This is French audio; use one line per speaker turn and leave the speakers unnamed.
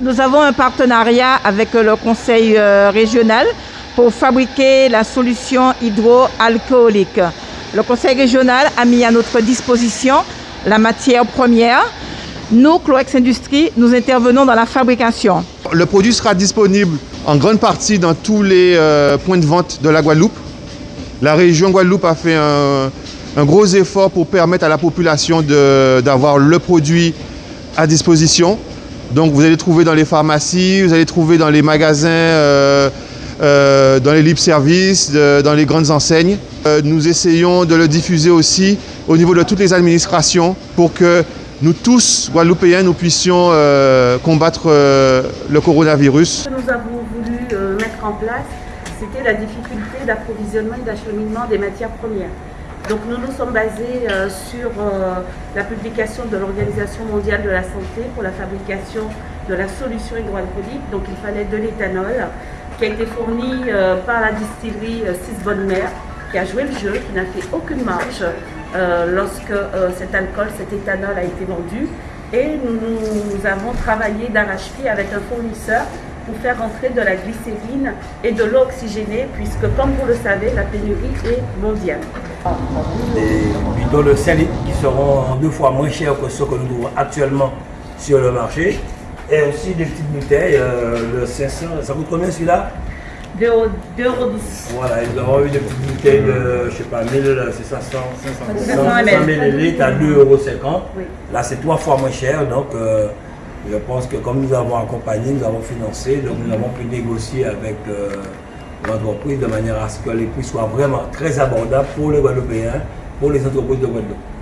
Nous avons un partenariat avec le conseil euh, régional pour fabriquer la solution hydroalcoolique. Le conseil régional a mis à notre disposition la matière première. Nous, Cloex Industries, nous intervenons dans la fabrication.
Le produit sera disponible en grande partie dans tous les euh, points de vente de la Guadeloupe. La région Guadeloupe a fait un gros effort pour permettre à la population d'avoir le produit à disposition. Donc vous allez trouver dans les pharmacies, vous allez trouver dans les magasins, euh, euh, dans les libres services, dans les grandes enseignes. Euh, nous essayons de le diffuser aussi au niveau de toutes les administrations pour que nous tous, Guadeloupéens, nous puissions combattre le coronavirus.
Ce que nous avons voulu mettre en place, c'était la difficulté d'approvisionnement et d'acheminement des matières premières. Donc nous nous sommes basés euh, sur euh, la publication de l'Organisation mondiale de la santé pour la fabrication de la solution hydroalcoolique. Donc il fallait de l'éthanol qui a été fourni euh, par la distillerie Six Bonne Mère qui a joué le jeu, qui n'a fait aucune marge lorsque cet alcool, cet éthanol a été vendu. Et nous, avons travaillé d'arrache-pied avec un fournisseur pour faire rentrer de la glycérine et de l'eau oxygénée, puisque comme vous le savez, la pénurie est mondiale.
Des bidons de 5 litres qui seront deux fois moins chers que ceux que nous trouvons actuellement sur le marché. Et aussi des petites bouteilles, euh, le 500, ça coûte combien celui-là?
2,10 euros.
Voilà, ils auront eu des petites bouteilles de, je sais pas, 1000, c'est 500, 500 ml à 2,50 euros. Là, c'est trois fois moins cher, donc euh, je pense que comme nous avons accompagné, nous avons financé, donc nous avons pu négocier avec euh, l'entreprise de manière à ce que les prix soient vraiment très abordables pour les Guadeloupéens, pour les entreprises de Guadeloupe.